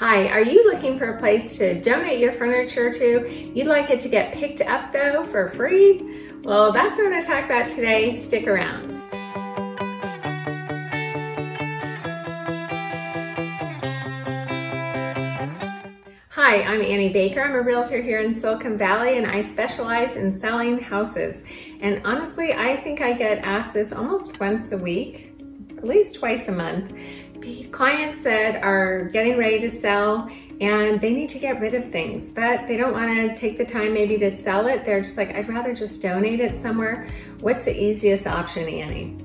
Hi, are you looking for a place to donate your furniture to? You'd like it to get picked up though for free? Well, that's what I'm gonna talk about today. Stick around. Hi, I'm Annie Baker. I'm a realtor here in Silicon Valley and I specialize in selling houses. And honestly, I think I get asked this almost once a week, at least twice a month clients that are getting ready to sell and they need to get rid of things, but they don't wanna take the time maybe to sell it. They're just like, I'd rather just donate it somewhere. What's the easiest option, Annie?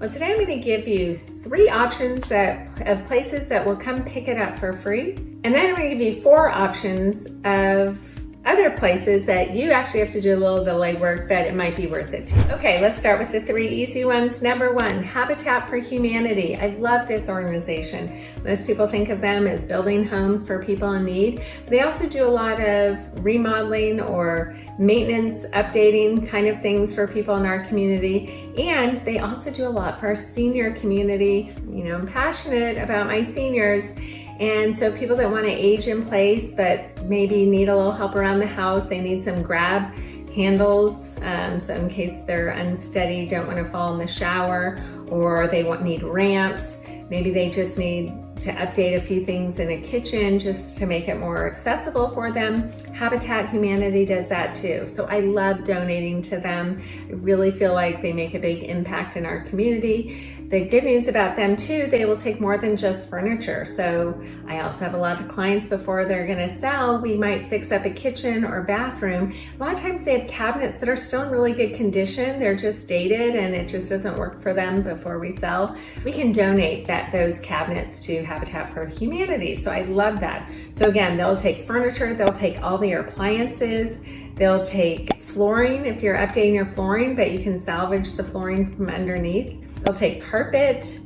Well, today I'm gonna give you three options that of places that will come pick it up for free. And then I'm gonna give you four options of other places that you actually have to do a little of the legwork that it might be worth it to. Okay, let's start with the three easy ones. Number one, Habitat for Humanity. I love this organization. Most people think of them as building homes for people in need. They also do a lot of remodeling or maintenance, updating kind of things for people in our community. And they also do a lot for our senior community. You know, I'm passionate about my seniors and so people that want to age in place, but maybe need a little help around the house, they need some grab handles. Um, so in case they're unsteady, don't want to fall in the shower, or they want need ramps. Maybe they just need to update a few things in a kitchen just to make it more accessible for them. Habitat Humanity does that too. So I love donating to them. I really feel like they make a big impact in our community. The good news about them too, they will take more than just furniture. So I also have a lot of clients before they're gonna sell, we might fix up a kitchen or bathroom. A lot of times they have cabinets that are still in really good condition. They're just dated and it just doesn't work for them before we sell. We can donate that those cabinets to Habitat for Humanity. So I love that. So again, they'll take furniture, they'll take all the appliances, they'll take flooring if you're updating your flooring, but you can salvage the flooring from underneath. They'll take carpet,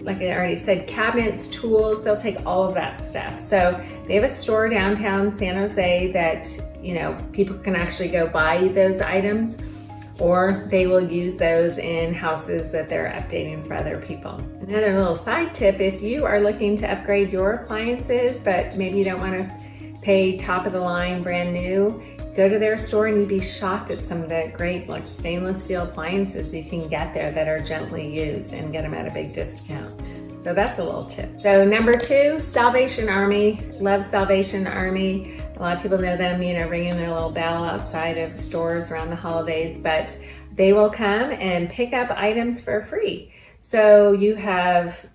like I already said, cabinets, tools, they'll take all of that stuff. So they have a store downtown San Jose that, you know, people can actually go buy those items or they will use those in houses that they're updating for other people. Another little side tip, if you are looking to upgrade your appliances, but maybe you don't wanna pay top of the line brand new, Go to their store and you'd be shocked at some of the great like stainless steel appliances you can get there that are gently used and get them at a big discount. So that's a little tip. So number two, Salvation Army. Love Salvation Army. A lot of people know them, you know, ringing their little bell outside of stores around the holidays, but they will come and pick up items for free. So you have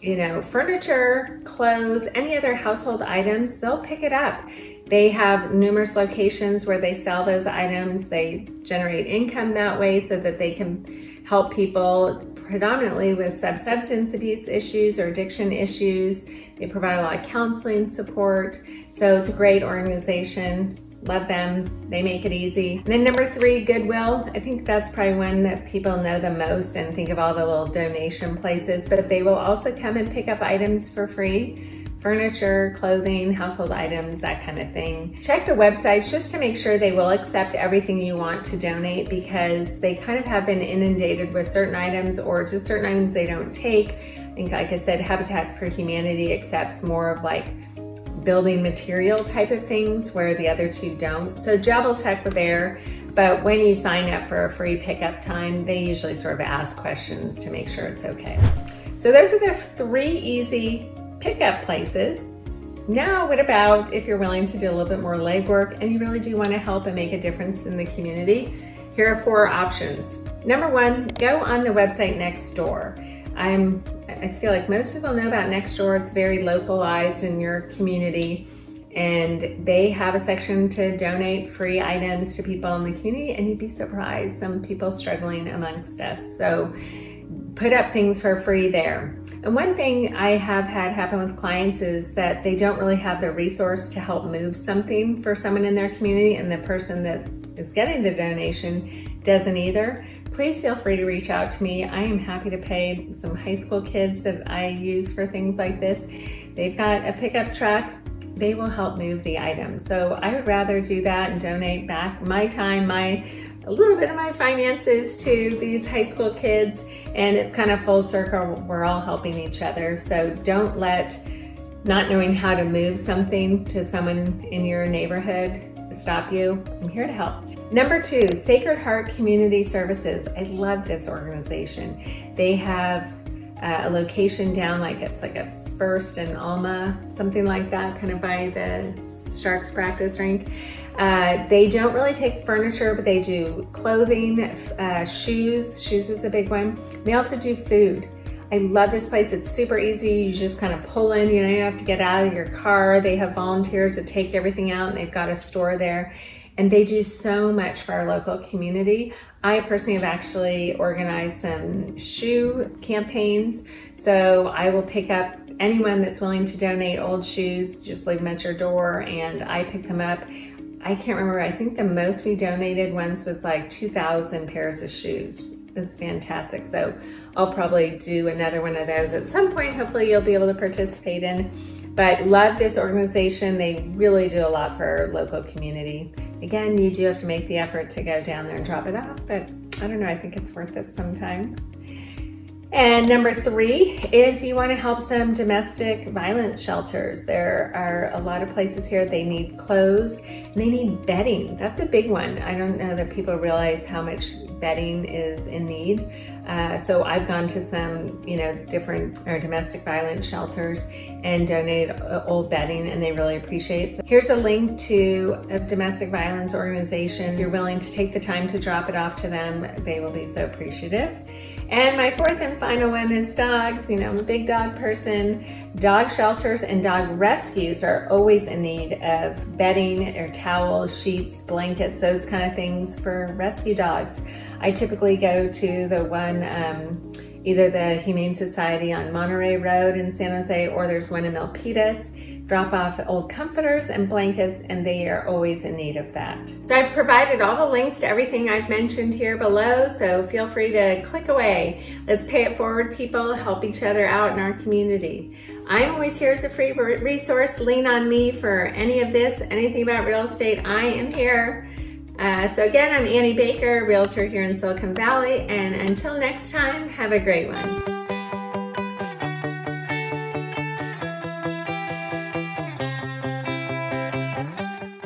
you know, furniture, clothes, any other household items, they'll pick it up. They have numerous locations where they sell those items. They generate income that way so that they can help people predominantly with substance abuse issues or addiction issues. They provide a lot of counseling support. So it's a great organization. Love them. They make it easy. And then number three, Goodwill. I think that's probably one that people know the most and think of all the little donation places, but they will also come and pick up items for free furniture, clothing, household items, that kind of thing. Check the websites just to make sure they will accept everything you want to donate because they kind of have been inundated with certain items or just certain items they don't take. I think, like I said, Habitat for Humanity accepts more of like building material type of things where the other two don't. So double check with there, but when you sign up for a free pickup time, they usually sort of ask questions to make sure it's okay. So those are the three easy pickup places. Now, what about if you're willing to do a little bit more legwork and you really do want to help and make a difference in the community? Here are four options. Number one, go on the website Nextdoor. I'm, I feel like most people know about Nextdoor. It's very localized in your community and they have a section to donate free items to people in the community and you'd be surprised some people struggling amongst us. So put up things for free there. And one thing I have had happen with clients is that they don't really have the resource to help move something for someone in their community and the person that is getting the donation doesn't either. Please feel free to reach out to me. I am happy to pay some high school kids that I use for things like this. They've got a pickup truck they will help move the item. So I would rather do that and donate back my time, my a little bit of my finances to these high school kids and it's kind of full circle. We're all helping each other. So don't let not knowing how to move something to someone in your neighborhood stop you, I'm here to help. Number two, Sacred Heart Community Services. I love this organization. They have uh, a location down like it's like a First and Alma, something like that, kind of by the Sharks practice rink. Uh, they don't really take furniture, but they do clothing, uh, shoes. Shoes is a big one. They also do food. I love this place. It's super easy. You just kind of pull in, you don't have to get out of your car. They have volunteers that take everything out and they've got a store there and they do so much for our local community. I personally have actually organized some shoe campaigns. So I will pick up anyone that's willing to donate old shoes, just leave them at your door and I pick them up. I can't remember, I think the most we donated once was like 2,000 pairs of shoes. It's fantastic. So I'll probably do another one of those at some point. Hopefully you'll be able to participate in. But love this organization. They really do a lot for our local community. Again, you do have to make the effort to go down there and drop it off, but I don't know, I think it's worth it sometimes. And number three, if you want to help some domestic violence shelters, there are a lot of places here, they need clothes and they need bedding. That's a big one. I don't know that people realize how much bedding is in need. Uh, so I've gone to some, you know, different or domestic violence shelters and donated uh, old bedding and they really appreciate. So here's a link to a domestic violence organization. If you're willing to take the time to drop it off to them, they will be so appreciative. And my fourth and final one is dogs. You know, I'm a big dog person. Dog shelters and dog rescues are always in need of bedding or towels, sheets, blankets, those kind of things for rescue dogs. I typically go to the one, um, either the Humane Society on Monterey Road in San Jose, or there's one in Milpitas drop off old comforters and blankets and they are always in need of that. So I've provided all the links to everything I've mentioned here below so feel free to click away. Let's pay it forward people, help each other out in our community. I'm always here as a free resource. Lean on me for any of this, anything about real estate, I am here. Uh, so again, I'm Annie Baker, realtor here in Silicon Valley, and until next time, have a great one.